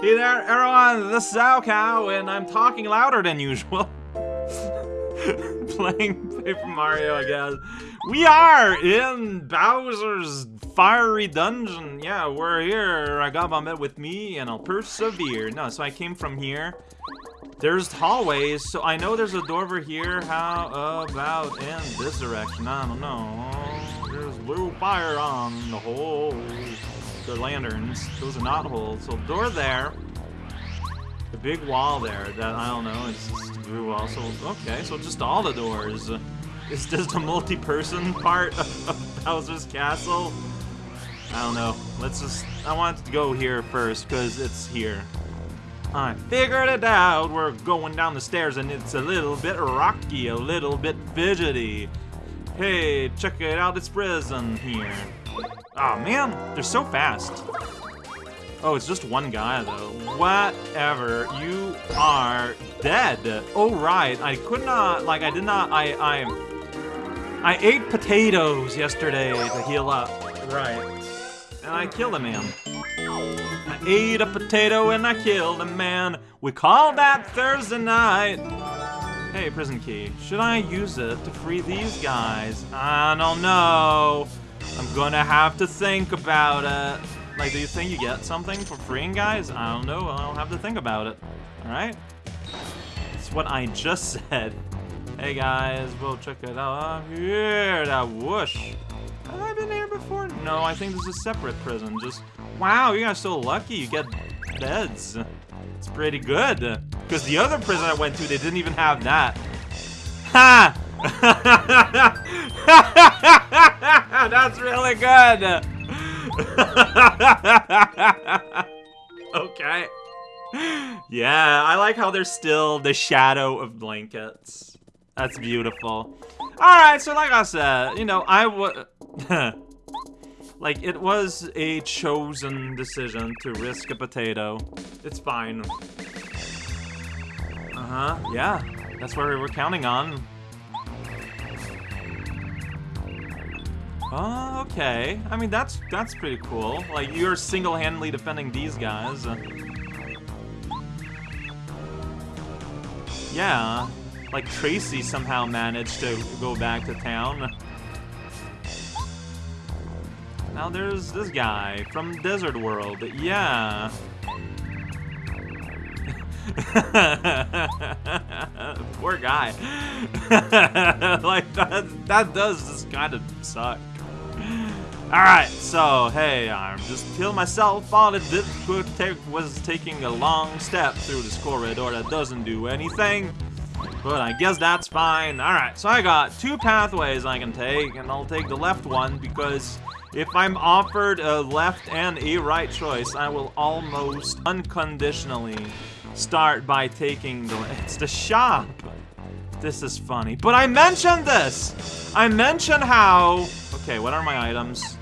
Hey there, everyone, this is raocow, and I'm talking louder than usual. Playing Paper Mario, guess. We are in Bowser's Fiery Dungeon. Yeah, we're here. I got my met with me, and I'll persevere. No, so I came from here. There's hallways, so I know there's a door over here. How about in this direction? I don't know. There's blue fire on the hole the lanterns. Those are not holes. So door there. The big wall there that, I don't know, it's just a blue wall. So, okay, so just all the doors. It's just a multi-person part of, of Bowser's Castle? I don't know. Let's just, I want to go here first, because it's here. I figured it out. We're going down the stairs, and it's a little bit rocky, a little bit fidgety. Hey, check it out, it's prison here. Oh man, they're so fast. Oh, it's just one guy though. Whatever, you are dead. Oh right, I could not, like I did not, I, I, I ate potatoes yesterday to heal up. Right. And I killed a man. I ate a potato and I killed a man. We call that Thursday night. Hey, prison key. Should I use it to free these guys? I don't know. I'm gonna have to think about it. Like, do you think you get something for freeing guys? I don't know. I'll have to think about it. Alright? That's what I just said. Hey guys, we'll check it out. here, that whoosh. Have I been here before? No, I think this is a separate prison. Just, wow, you guys are so lucky. You get beds. It's pretty good. Because the other prison I went to, they didn't even have that. Ha! That's really good. okay. Yeah, I like how there's still the shadow of blankets. That's beautiful. Alright, so like I said, you know, I would... like, it was a chosen decision to risk a potato. It's fine. Uh-huh, yeah. That's what we're counting on. Oh, okay. I mean, that's that's pretty cool. Like, you're single-handedly defending these guys. Yeah. Like, Tracy somehow managed to go back to town. Now there's this guy from Desert World. Yeah. Poor guy. like, that, that does just kind of suck. Alright, so, hey, I'm just killing myself on it. This was taking a long step through this corridor that doesn't do anything. But I guess that's fine. Alright, so I got two pathways I can take, and I'll take the left one because if I'm offered a left and a right choice, I will almost unconditionally start by taking the... It's the shop! This is funny. But I mentioned this! I mentioned how... Okay, what are my items?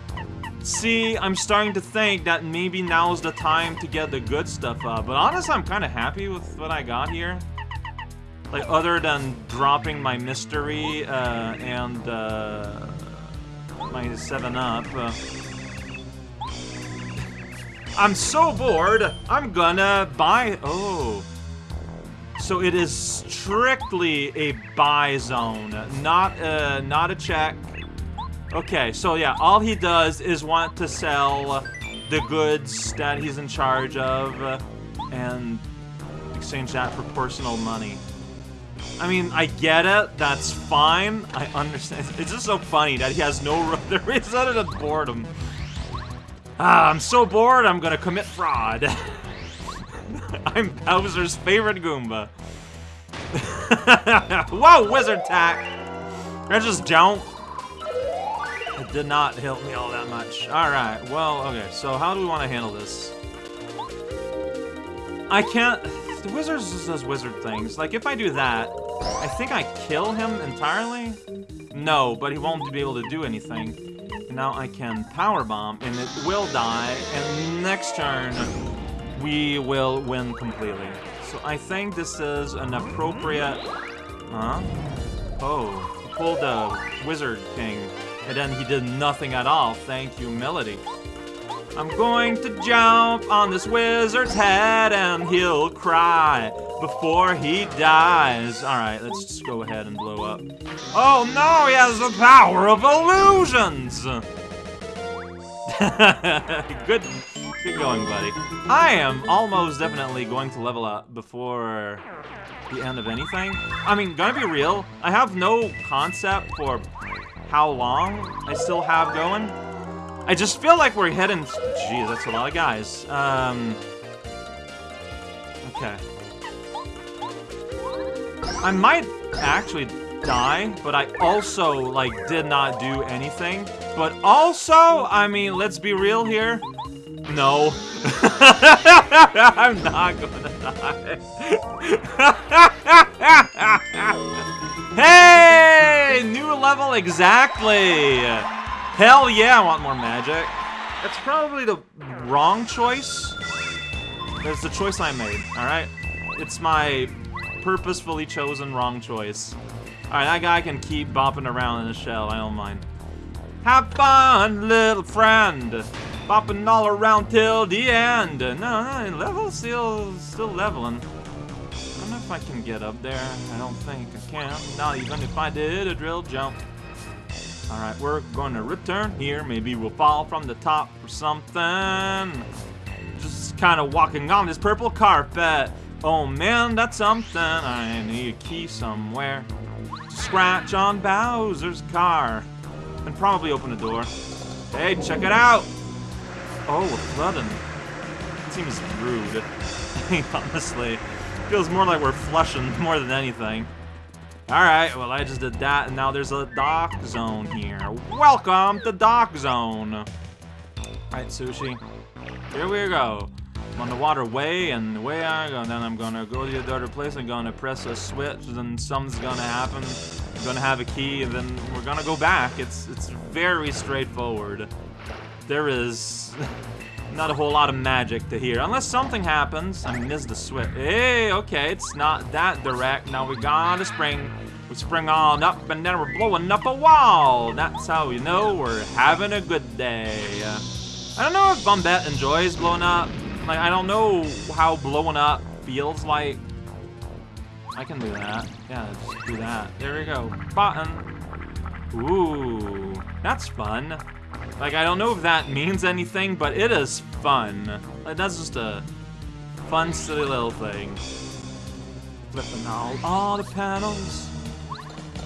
See, I'm starting to think that maybe now's the time to get the good stuff up. But honestly, I'm kind of happy with what I got here. Like, other than dropping my mystery uh, and uh, my 7-Up. Uh, I'm so bored, I'm gonna buy... Oh. So it is strictly a buy zone, not, uh, not a check. Okay, so yeah, all he does is want to sell the goods that he's in charge of and exchange that for personal money. I mean, I get it, that's fine, I understand. It's just so funny that he has no reason other than boredom. Ah, I'm so bored, I'm gonna commit fraud. I'm Bowser's favorite Goomba. Whoa, wizard tack! I just jump. Did not help me all that much. Alright, well, okay, so how do we want to handle this? I can't... The wizard just does wizard things. Like, if I do that, I think I kill him entirely? No, but he won't be able to do anything. now I can power bomb, and it will die, and next turn, we will win completely. So I think this is an appropriate... Huh? Oh, he pulled the Wizard King. And then he did nothing at all. Thank you, Melody. I'm going to jump on this wizard's head and he'll cry before he dies. Alright, let's just go ahead and blow up. Oh no, he has the power of illusions! good, good going, buddy. I am almost definitely going to level up before the end of anything. I mean, gonna be real, I have no concept for how long I still have going. I just feel like we're heading... Geez, that's a lot of guys. Um... Okay. I might actually die, but I also, like, did not do anything. But also, I mean, let's be real here. No. I'm not gonna die. hey! New level exactly! Hell yeah, I want more magic. That's probably the wrong choice. That's the choice I made, alright? It's my purposefully chosen wrong choice. Alright, that guy can keep bopping around in the shell, I don't mind. Have fun, little friend! Bopping all around till the end! No, no, level still, still leveling. I don't know if I can get up there. I don't think I can. Not even if I did a drill jump. Alright, we're going to return here. Maybe we'll fall from the top or something. Just kind of walking on this purple carpet. Oh man, that's something. I need a key somewhere. To Scratch on Bowser's car. And probably open the door. Hey, check it out! Oh, we're flooding. Seems rude. Honestly. Feels more like we're flushing more than anything. Alright, well I just did that, and now there's a dock zone here. Welcome to Dock Zone! Alright, Sushie. Here we go. I'm on the waterway, and the way I go, then I'm gonna go to the other place, I'm gonna press a switch, then something's gonna happen. I'm gonna have a key, and then we're gonna go back. It's, it's very straightforward. There is not a whole lot of magic to hear. Unless something happens. I missed the switch. Hey, okay, it's not that direct. Now we gotta spring. We spring on up and then we're blowing up a wall. That's how you know we're having a good day. I don't know if Bombette enjoys blowing up. Like, I don't know how blowing up feels like. I can do that. Yeah, just do that. There we go. Button. Ooh, that's fun. Like, I don't know if that means anything, but it is fun. Like, that's just a fun, silly little thing. Flipping all, all the panels.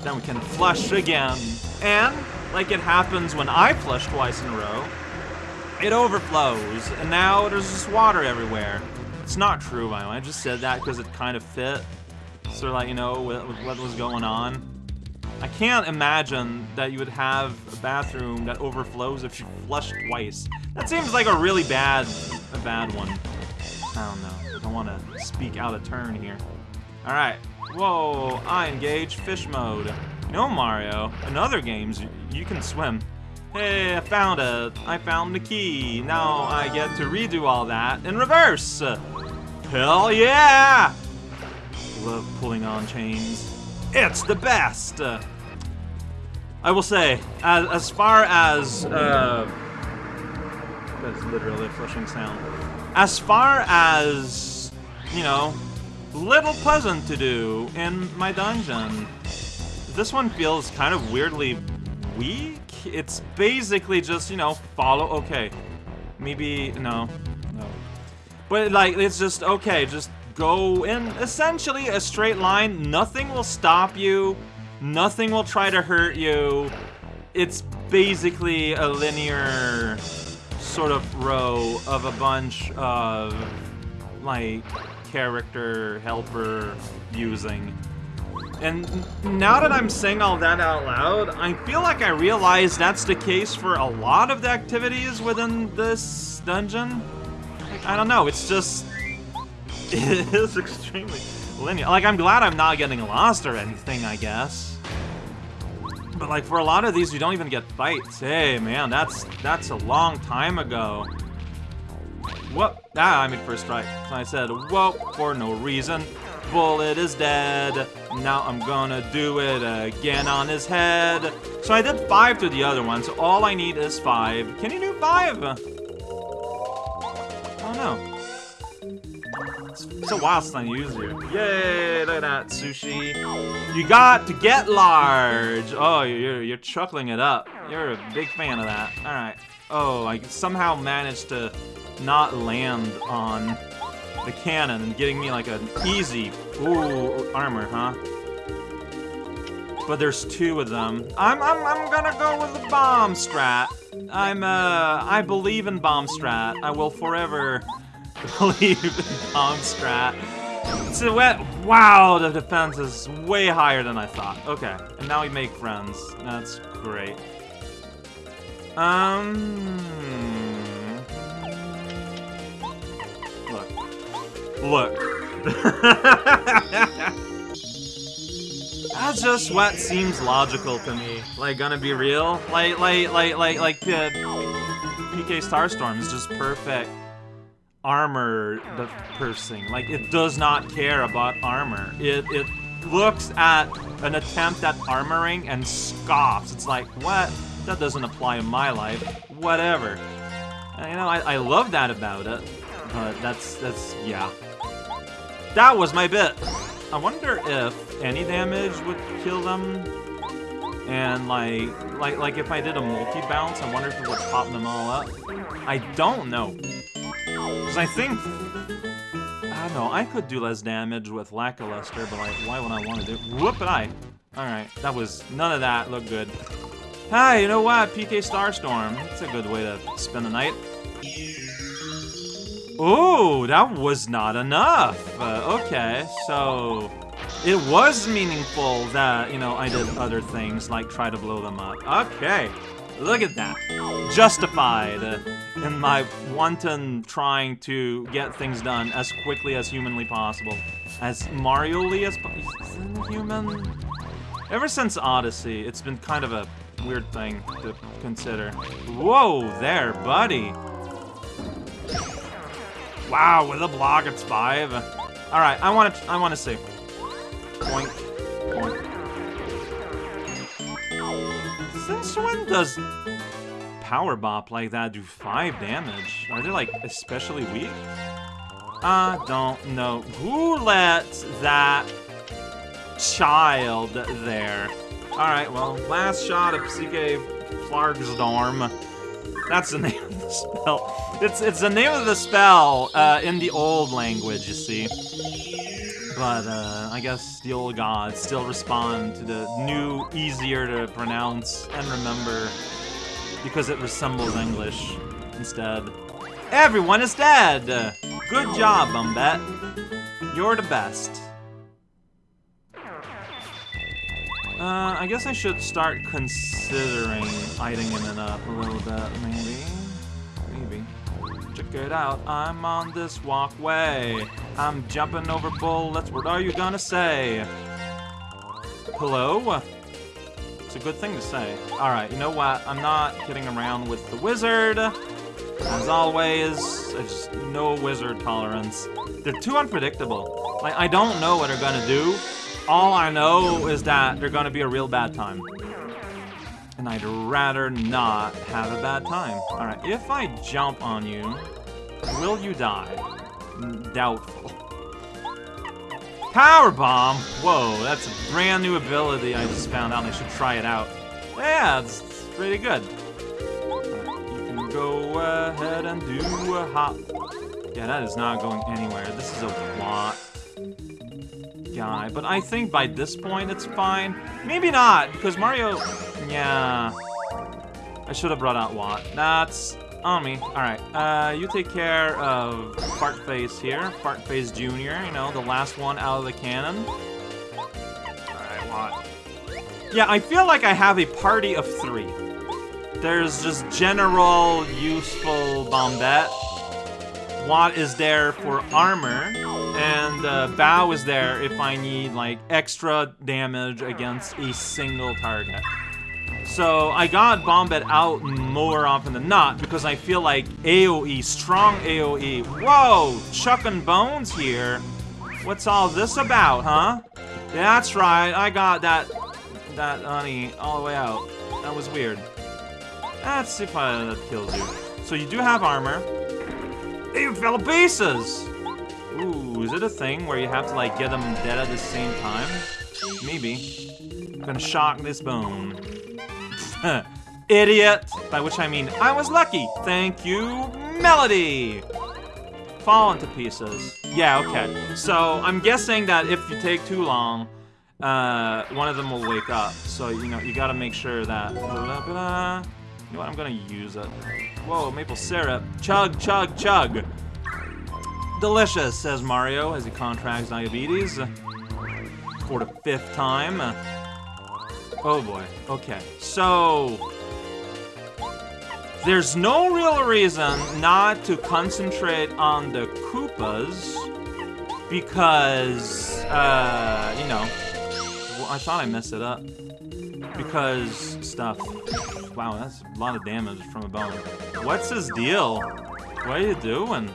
Then we can flush again. And, like it happens when I flush twice in a row, it overflows, and now there's just water everywhere. It's not true, by the way. I just said that because it kind of fit. So, like, you know, with, with what was going on. I can't imagine that you would have a bathroom that overflows if you flush twice. That seems like a really bad, a bad one. I don't know. I don't want to speak out of turn here. All right. Whoa, I engage fish mode. No, Mario. In other games, you can swim. Hey, I found it. I found the key. Now I get to redo all that in reverse. Hell yeah! Love pulling on chains. It's the best! I will say, as, as far as, uh, that's literally a flushing sound. As far as, you know, little pleasant to do in my dungeon, this one feels kind of weirdly weak. It's basically just, you know, follow, okay, maybe, no, no. But, like, it's just, okay, just go in essentially a straight line. Nothing will stop you. Nothing will try to hurt you. It's basically a linear sort of row of a bunch of, like, character helper using. And now that I'm saying all that out loud, I feel like I realize that's the case for a lot of the activities within this dungeon. I don't know, it's just... It is extremely linear. Like, I'm glad I'm not getting lost or anything, I guess. But like for a lot of these, you don't even get fights. Hey, man, that's that's a long time ago. What? Ah, I made first strike. So I said, whoa, for no reason. Bullet is dead. Now I'm gonna do it again on his head. So I did five to the other one, so all I need is five. Can you do five? know. It's, a I used you. Yay, look at that, Sushie. You got to get large. Oh, you're, you're chuckling it up. You're a big fan of that. Alright. Oh, I somehow managed to not land on the cannon and getting me like an easy, ooh, armor, huh? But there's two of them. I'm, I'm, I'm gonna go with the bomb strat. I'm, uh, I believe in bomb strat. I will forever believe in bomb strat. So, wow, the defense is way higher than I thought. Okay, and now we make friends. That's great. Um... Look. Look. That's just what seems logical to me. Like, gonna be real? Like, like, like, like, like, uh, PK Starstorm is just perfect armor the piercing. Like, it does not care about armor. It, it looks at an attempt at armoring and scoffs. It's like, what? That doesn't apply in my life. Whatever. And, you know, I, I love that about it. But that's, that's, yeah. That was my bit. I wonder if any damage would kill them. And like, like, like if I did a multi-bounce, I wonder if it would pop them all up. I don't know. Because I think... I don't know, I could do less damage with Lackluster, but like, why would I want to do... Whoop it, I. Alright, that was... None of that looked good. Hey, you know what? PK Starstorm. It's a good way to spend the night. Ooh, that was not enough. Uh, okay, so... It was meaningful that, you know, I did other things, like try to blow them up. Okay. Look at that. Justified in my wanton trying to get things done as quickly as humanly possible. As Mario-ly as human? Ever since Odyssey, it's been kind of a weird thing to consider. Whoa there, buddy. Wow, with a block, it's five. All right, I want to. I want to see. Point. Since when does Power Bop like that do 5 damage? Are they, like, especially weak? I don't know. Who let that child there? Alright, well, last shot of CK Flargstorm. That's the name of the spell. It's it's the name of the spell uh, in the old language, you see. But uh, I guess the old gods still respond to the new, easier to pronounce and remember because it resembles English instead. Everyone is dead! Good job, Bombette. You're the best. Uh, I guess I should start considering lighting it up a little bit. Maybe. Check it out, I'm on this walkway. I'm jumping over bullets, what are you gonna say? Hello? It's a good thing to say. Alright, you know what? I'm not kidding around with the wizard. As always, just no wizard tolerance. They're too unpredictable. Like, I don't know what they're gonna do. All I know is that they're gonna be a real bad time. And I'd rather not have a bad time. Alright, if I jump on you, will you die? Doubtful. Power Bomb! Whoa, that's a brand new ability I just found out I should try it out. Yeah, it's pretty good. you can go ahead and do a hop. Yeah, that is not going anywhere. This is a lot guy. But I think by this point it's fine. Maybe not, because Mario... Yeah. I should have brought out Watt. That's on. Alright, uh, you take care of Fartface here. Fartface Jr., you know, the last one out of the cannon. Alright, Watt. Yeah, I feel like I have a party of three. There's just general, useful Bombette. Watt is there for armor, and uh, Bow is there if I need, like, extra damage against a single target. So I got Bombette out more often than not because I feel like AoE, strong AoE. Whoa, chucking bones here. What's all this about, huh? That's right, I got that, that honey all the way out. That was weird. See if I, that kills you. So you do have armor. They fell pieces! Ooh, is it a thing where you have to, like, get them dead at the same time? Maybe. I'm gonna shock this bone. Idiot! By which I mean, I was lucky! Thank you, Melody! Fall into pieces. Yeah, okay. So, I'm guessing that if you take too long, uh, one of them will wake up. So, you know, you gotta make sure that... You know what, I'm gonna use it. Whoa, maple syrup. Chug, chug, chug! Delicious, says Mario as he contracts diabetes. For the fifth time. Oh boy, okay. So... There's no real reason not to concentrate on the Koopas because, uh, you know, well, I thought I messed it up. Because stuff. Wow, that's a lot of damage from a bone. What's his deal? What are you doing?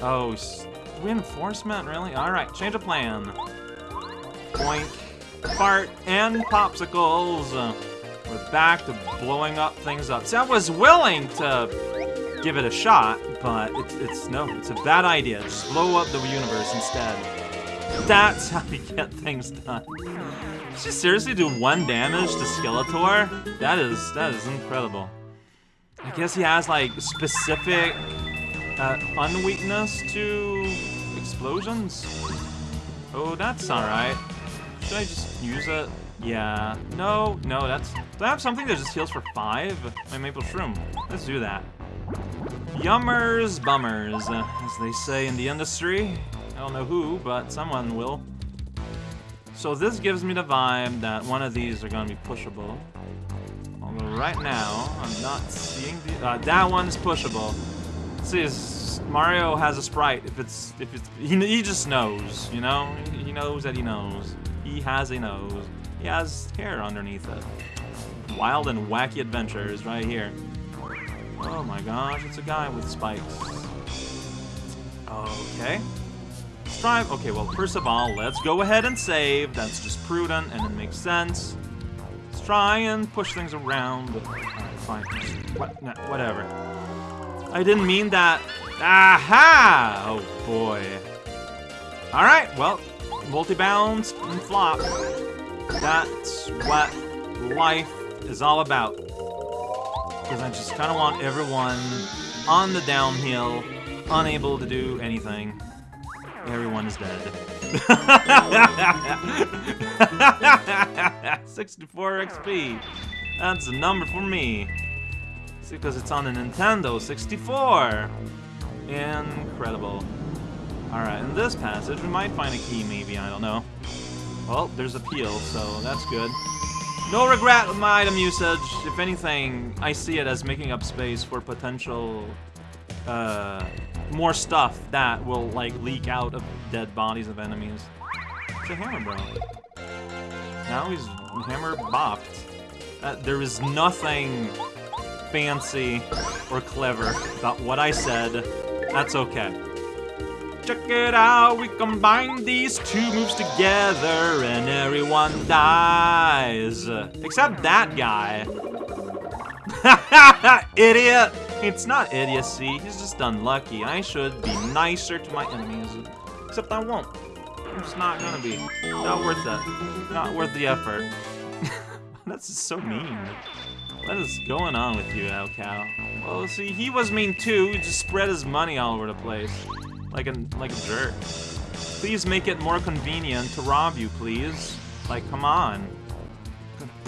Oh, reinforcement, really? Alright, change of plan. Boink, fart, and popsicles. we're back to blowing up things up. See, I was willing to give it a shot, but it's, it's no, it's a bad idea. Just blow up the universe instead. That's how you get things done. Did you seriously do one damage to Skeletor? That is, that is incredible. I guess he has, like, specific uh, unweakness to explosions? Oh, that's alright. Should I just use it? Yeah. No, no, that's... Do I have something that just heals for five? My maple shroom. Let's do that. Yummers, bummers, as they say in the industry. I don't know who, but someone will. So this gives me the vibe that one of these are to be pushable. Although right now, I'm not seeing the... Uh, that one's pushable. See, Mario has a sprite. If it's... if it's, he, he just knows, you know? He knows that he knows. He has a nose. He has hair underneath it. Wild and wacky adventures right here. Oh my gosh, it's a guy with spikes. Okay. Strive. Okay, well, first of all, let's go ahead and save. That's just prudent, and it makes sense. Let's try and push things around. Fine. What? No, whatever. I didn't mean that. Aha! Oh, boy. Alright, well, multi-bounce and flop. That's what life is all about. Because I just kind of want everyone on the downhill, unable to do anything. Everyone is dead. 64 XP. That's a number for me. It's because it's on a Nintendo 64. Incredible. Alright, in this passage, we might find a key, maybe, I don't know. Well, there's a peel, so that's good. No regret with my item usage. If anything, I see it as making up space for potential uh, more stuff that will, like, leak out of dead bodies of enemies. It's a hammer, bro. Now he's hammer bopped. Uh, there is nothing fancy or clever about what I said. That's okay. Check it out, we combine these two moves together and everyone dies. Except that guy. Idiot! It's not idiocy, he's just unlucky. I should be nicer to my enemies. Except I won't. I'm just not gonna be. Not worth it. Not worth the effort. That's so mean. What is going on with you, raocow? Well, see, he was mean too. He just spread his money all over the place. Like a, like a jerk. Please make it more convenient to rob you, please. Like, come on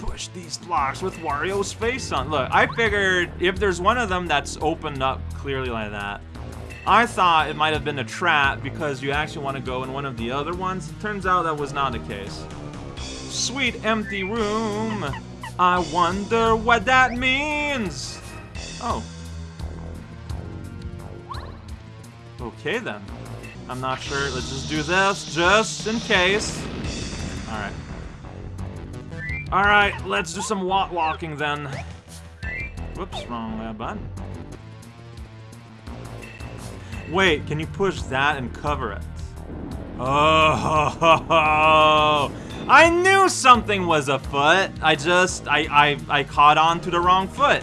push these blocks with Wario's face on. Look, I figured if there's one of them that's opened up clearly like that, I thought it might have been a trap because you actually want to go in one of the other ones. It turns out that was not the case. Sweet empty room. I wonder what that means. Oh. Okay then. I'm not sure. Let's just do this just in case. Alright. Alright, let's do some walk walking then. Whoops, wrong uh, button. Wait, can you push that and cover it? Oh, I knew something was afoot. I just, I, I, I caught on to the wrong foot.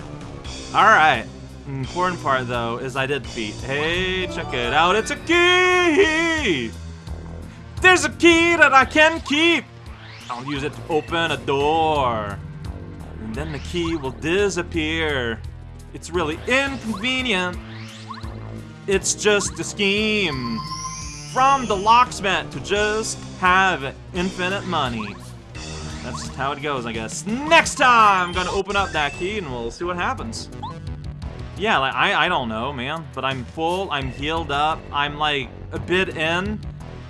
All right, important part, though, is I did feet. Hey, check it out. It's a key! There's a key that I can keep! I'll use it to open a door. And then the key will disappear. It's really inconvenient. It's just a scheme. From the locksmith to just have infinite money. That's how it goes, I guess. Next time, I'm gonna open up that key and we'll see what happens. Yeah, like, I, I don't know, man. But I'm full, I'm healed up, I'm like a bit in.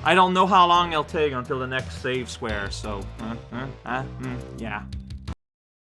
I don't know how long it'll take until the next save square, so, uh, uh, uh, mm, yeah.